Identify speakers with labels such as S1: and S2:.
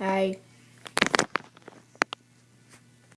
S1: Hi.